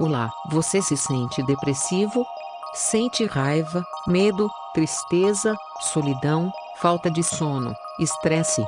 Olá, você se sente depressivo? Sente raiva, medo, tristeza, solidão, falta de sono, estresse?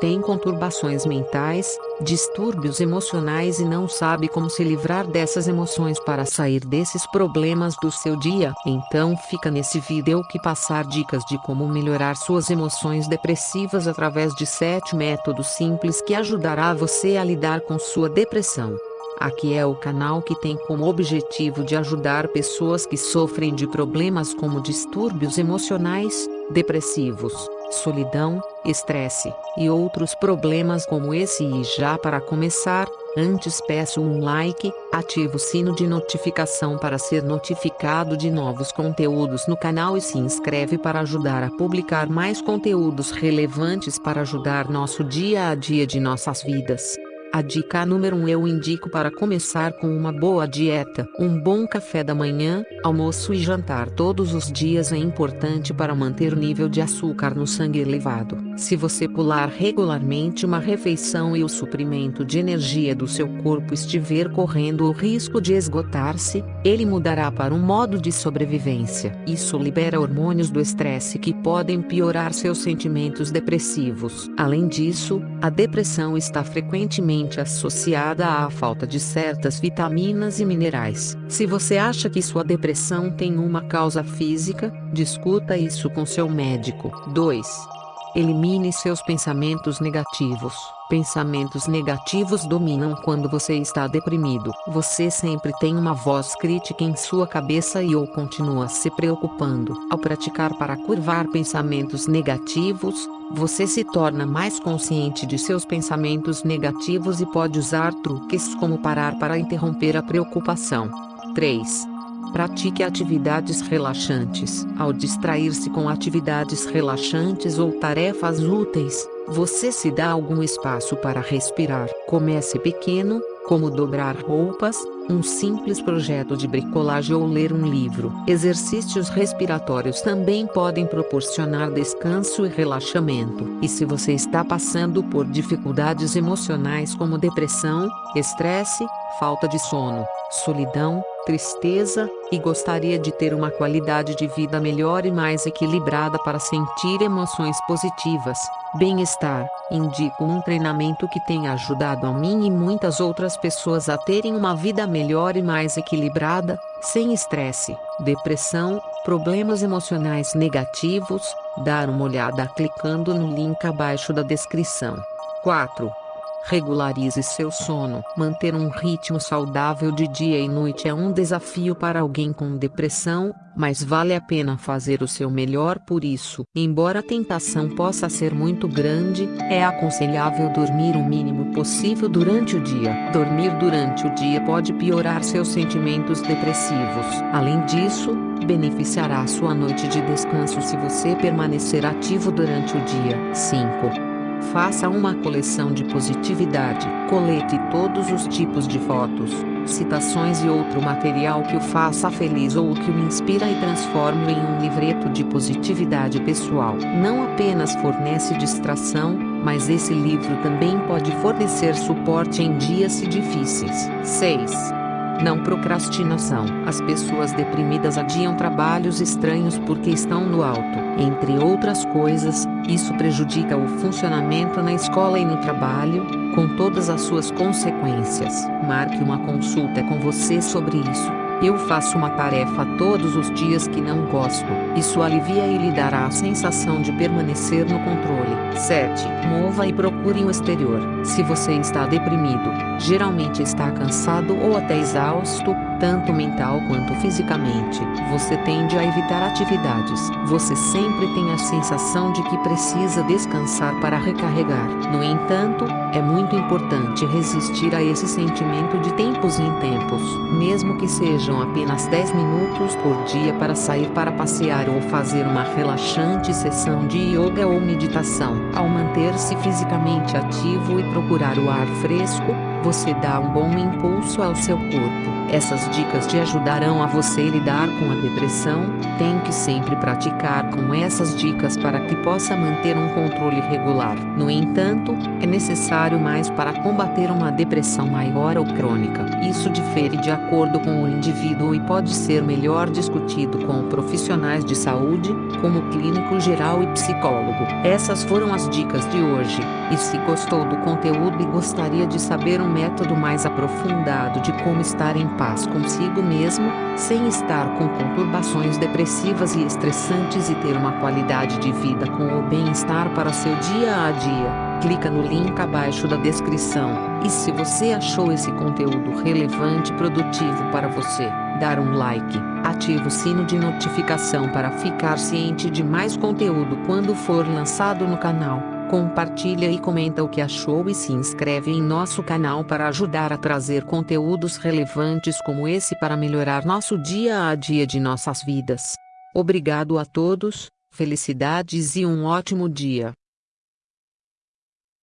Tem conturbações mentais, distúrbios emocionais e não sabe como se livrar dessas emoções para sair desses problemas do seu dia? Então fica nesse vídeo que passar dicas de como melhorar suas emoções depressivas através de 7 métodos simples que ajudará você a lidar com sua depressão. Aqui é o canal que tem como objetivo de ajudar pessoas que sofrem de problemas como distúrbios emocionais, depressivos, solidão, estresse e outros problemas como esse e já para começar, antes peço um like, ative o sino de notificação para ser notificado de novos conteúdos no canal e se inscreve para ajudar a publicar mais conteúdos relevantes para ajudar nosso dia a dia de nossas vidas. A dica número 1 um eu indico para começar com uma boa dieta. Um bom café da manhã, almoço e jantar todos os dias é importante para manter o nível de açúcar no sangue elevado. Se você pular regularmente uma refeição e o suprimento de energia do seu corpo estiver correndo o risco de esgotar-se, ele mudará para um modo de sobrevivência. Isso libera hormônios do estresse que podem piorar seus sentimentos depressivos. Além disso, a depressão está frequentemente associada à falta de certas vitaminas e minerais. Se você acha que sua depressão tem uma causa física, discuta isso com seu médico. 2. Elimine seus pensamentos negativos. Pensamentos negativos dominam quando você está deprimido. Você sempre tem uma voz crítica em sua cabeça e ou continua se preocupando. Ao praticar para curvar pensamentos negativos, você se torna mais consciente de seus pensamentos negativos e pode usar truques como parar para interromper a preocupação. 3. Pratique atividades relaxantes. Ao distrair-se com atividades relaxantes ou tarefas úteis, você se dá algum espaço para respirar. Comece pequeno, como dobrar roupas, um simples projeto de bricolagem ou ler um livro. Exercícios respiratórios também podem proporcionar descanso e relaxamento. E se você está passando por dificuldades emocionais como depressão, estresse, falta de sono, solidão, tristeza, e gostaria de ter uma qualidade de vida melhor e mais equilibrada para sentir emoções positivas, bem-estar, indico um treinamento que tem ajudado a mim e muitas outras pessoas a terem uma vida melhor e mais equilibrada, sem estresse, depressão, problemas emocionais negativos, dar uma olhada clicando no link abaixo da descrição. 4. Regularize seu sono. Manter um ritmo saudável de dia e noite é um desafio para alguém com depressão, mas vale a pena fazer o seu melhor por isso. Embora a tentação possa ser muito grande, é aconselhável dormir o mínimo possível durante o dia. Dormir durante o dia pode piorar seus sentimentos depressivos. Além disso, beneficiará sua noite de descanso se você permanecer ativo durante o dia. 5. Faça uma coleção de positividade. Colete todos os tipos de fotos, citações e outro material que o faça feliz ou que o inspira e transforme em um livreto de positividade pessoal. Não apenas fornece distração, mas esse livro também pode fornecer suporte em dias difíceis. 6. Não procrastinação. As pessoas deprimidas adiam trabalhos estranhos porque estão no alto. Entre outras coisas, isso prejudica o funcionamento na escola e no trabalho, com todas as suas consequências. Marque uma consulta com você sobre isso. Eu faço uma tarefa todos os dias que não gosto. Isso alivia e lhe dará a sensação de permanecer no controle. 7. Mova e procure o exterior. Se você está deprimido, geralmente está cansado ou até exausto, tanto mental quanto fisicamente, você tende a evitar atividades. Você sempre tem a sensação de que precisa descansar para recarregar. No entanto, é muito importante resistir a esse sentimento de tempos em tempos, mesmo que sejam apenas 10 minutos por dia para sair para passear ou fazer uma relaxante sessão de yoga ou meditação. Ao manter-se fisicamente ativo e procurar o ar fresco, você dá um bom impulso ao seu corpo Essas dicas te ajudarão a você lidar com a depressão. Tem que sempre praticar com essas dicas para que possa manter um controle regular. No entanto, é necessário mais para combater uma depressão maior ou crônica. Isso difere de acordo com o indivíduo e pode ser melhor discutido com profissionais de saúde, como clínico geral e psicólogo. Essas foram as dicas de hoje. E se gostou do conteúdo e gostaria de saber um método mais aprofundado de como estar em paz consigo mesmo, sem estar com conturbações depressivas e estressantes e ter uma qualidade de vida com o bem-estar para seu dia a dia. Clica no link abaixo da descrição. E se você achou esse conteúdo relevante e produtivo para você, dar um like, ative o sino de notificação para ficar ciente de mais conteúdo quando for lançado no canal compartilha e comenta o que achou e se inscreve em nosso canal para ajudar a trazer conteúdos relevantes como esse para melhorar nosso dia a dia de nossas vidas. Obrigado a todos, felicidades e um ótimo dia.